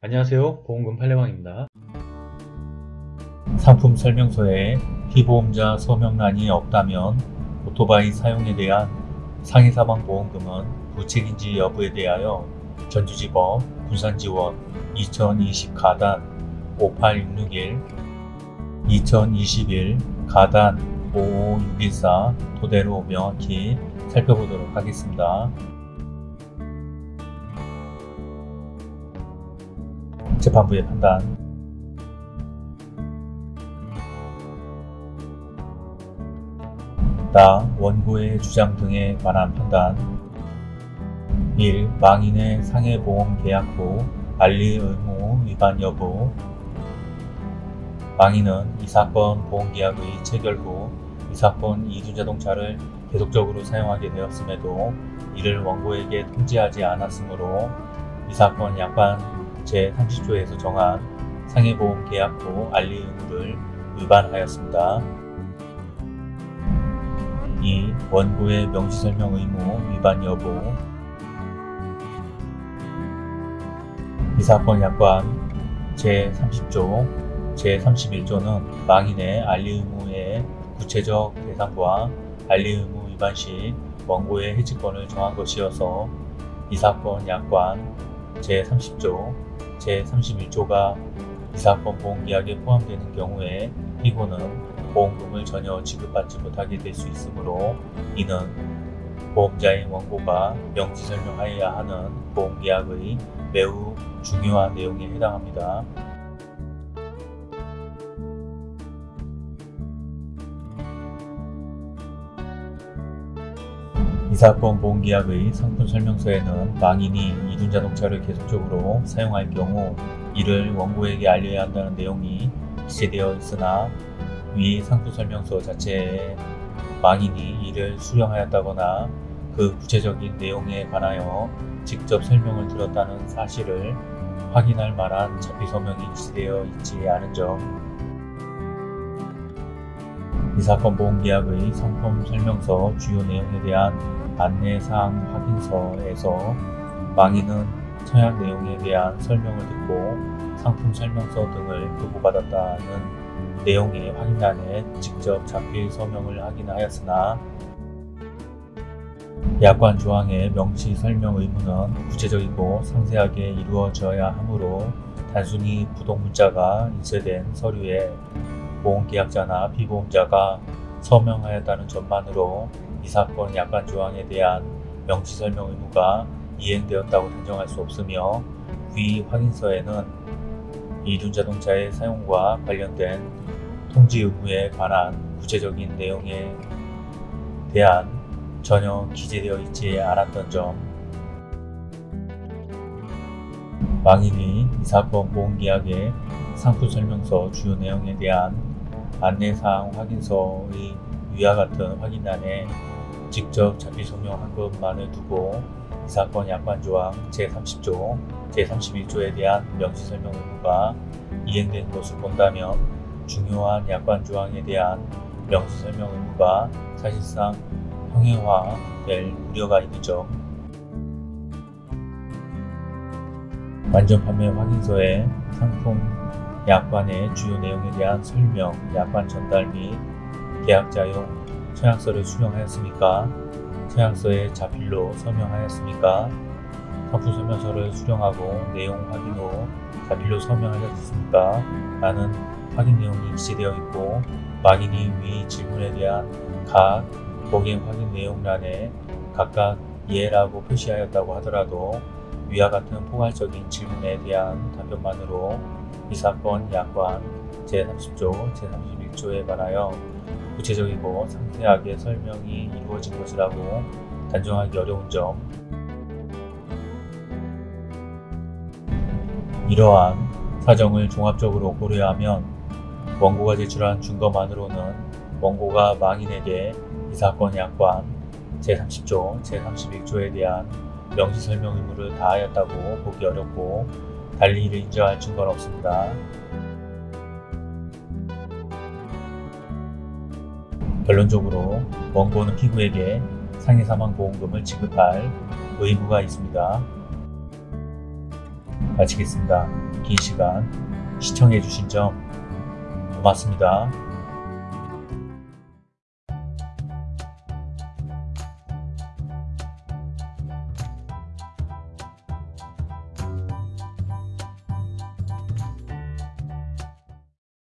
안녕하세요 보험금 팔례방입니다 상품 설명서에 피보험자 서명란이 없다면 오토바이 사용에 대한 상해사망 보험금은 부책인지 여부에 대하여 전주지법 부산지원 2020 가단 58661 2021 가단 55614 토대로 명확히 살펴보도록 하겠습니다. 재판부의 판단 나 원고의 주장 등에 관한 판단 1. 망인의 상해보험 계약 후 알릴 의무 위반 여부 망인은 이 사건 보험계약의 체결 후 이 사건 이륜자동차를 계속적으로 사용하게 되었음에도 이를 원고에게 통지하지 않았으므로 이 사건 약관 제30조에서 정한 상해보험 계약 후 알릴 의무를 위반하였습니다. 2. 원고의 명시설명 의무 위반 여부 이 사건 약관 제30조, 제31조는 망인의 알리 의무의 구체적 대상과 알리 의무 위반 시 원고의 해지권을 정한 것이어서 이 사건 약관 제30조, 제31조가 이 사건 보험계약에 포함되는 경우에 피고는 보험금을 전혀 지급받지 못하게 될 수 있으므로 이는 보험자인 원고가 명시 설명하여야 하는 보험계약의 매우 중요한 내용에 해당합니다. 이 사건 보험계약의 상품 설명서에는 망인이 이륜자동차를 계속적으로 사용할 경우 이를 원고에게 알려야 한다는 내용이 기재되어 있으나 위 상품 설명서 자체에 망인이 이를 수령하였다거나 그 구체적인 내용에 관하여 직접 설명을 들었다는 사실을 확인할 만한 자필 서명이 기재되어 있지 않은 점. 이 사건 보험계약의 상품 설명서 주요 내용에 대한 안내사항 확인서에서 망인은 서약 내용에 대한 설명을 듣고 상품 설명서 등을 교부받았다는 내용의 확인란에 직접 자필 서명을 하긴 하였으나 약관 조항의 명시 설명 의무는 구체적이고 상세하게 이루어져야 하므로 단순히 부동 문자가 인쇄된 서류에 보험계약자나 피보험자가 서명하였다는 점만으로 이 사건 약관 조항에 대한 명시 설명 의무가 이행되었다고 단정할 수 없으며 위 확인서에는 이륜자동차의 사용과 관련된 통지 의무에 관한 구체적인 내용에 대한 전혀 기재되어 있지 않았던 점. 망인이 이 사건 보험계약의 상품 설명서 주요 내용에 대한 안내사항 확인서의 위와 같은 확인란에 직접 자필 서명한 것만을 두고 이 사건 약관조항 제30조, 제31조에 대한 명시설명 의무가 이행된 것을 본다면 중요한 약관조항에 대한 명시설명 의무가 사실상 형해화될 우려가 있는 점 완전 판매 확인서에 상품 약관의 주요 내용에 대한 설명, 약관 전달 및 계약자용 서약서를 수령하였습니까? 서약서에 자필로 서명하였습니까? 상품 설명서를 수령하고 내용 확인 후 자필로 서명하셨습니까? 라는 확인 내용이 기재되어 있고 망인이 위 질문에 대한 각 복행 확인 내용란에 각각 예라고 표시하였다고 하더라도 위와 같은 포괄적인 질문에 대한 답변만으로 이 사건 약관 제30조, 제31조에 관하여 구체적이고 상세하게 설명이 이루어진 것이라고 단정하기 어려운 점 이러한 사정을 종합적으로 고려하면 원고가 제출한 증거만으로는 원고가 망인에게 이 사건 약관 제30조, 제31조에 대한 명시 설명 의무를 다하였다고 보기 어렵고 달리 이를 인정할 증거는 없습니다. 결론적으로 원고는 피고에게 상해사망보험금을 지급할 의무가 있습니다. 마치겠습니다. 긴 시간 시청해주신 점 고맙습니다.